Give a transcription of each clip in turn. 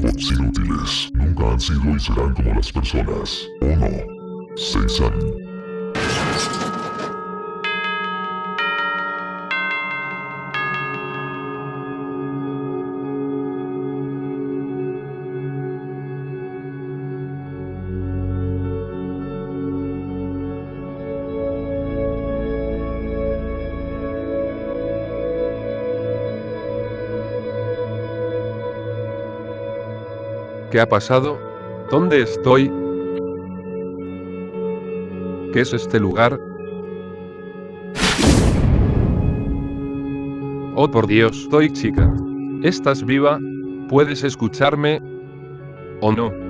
robots inútiles. Nunca han sido y serán como las personas. ¿O no? Seisan. ¿Qué ha pasado? ¿Dónde estoy? ¿Qué es este lugar? Oh por Dios, soy chica. ¿Estás viva? ¿Puedes escucharme? ¿O no?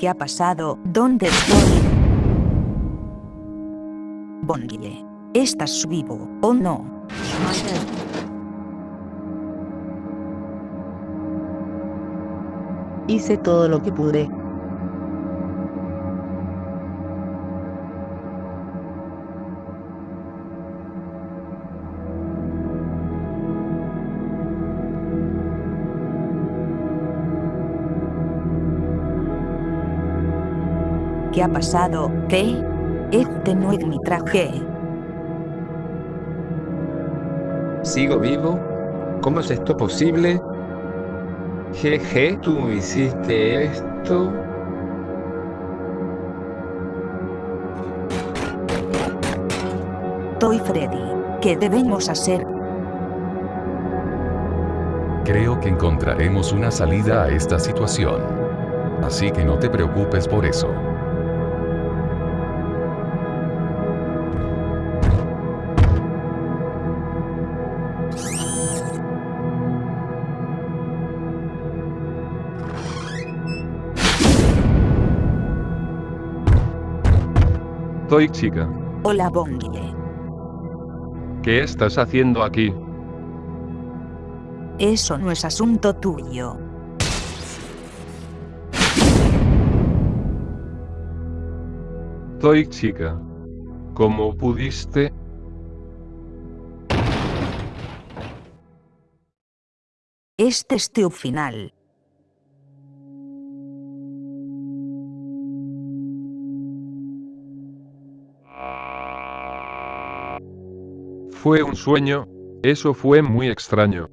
¿Qué ha pasado? ¿Dónde estoy? Bondie. ¿Estás vivo o no? Hice todo lo que pude. ¿Qué ha pasado? ¿Qué? Este no es mi traje. ¿Sigo vivo? ¿Cómo es esto posible? Jeje, tú hiciste esto. Soy Freddy. ¿Qué debemos hacer? Creo que encontraremos una salida a esta situación. Así que no te preocupes por eso. Soy chica. Hola Bondie. ¿Qué estás haciendo aquí? Eso no es asunto tuyo. Soy chica. ¿Cómo pudiste? Este es tu final. Fue un sueño. Eso fue muy extraño.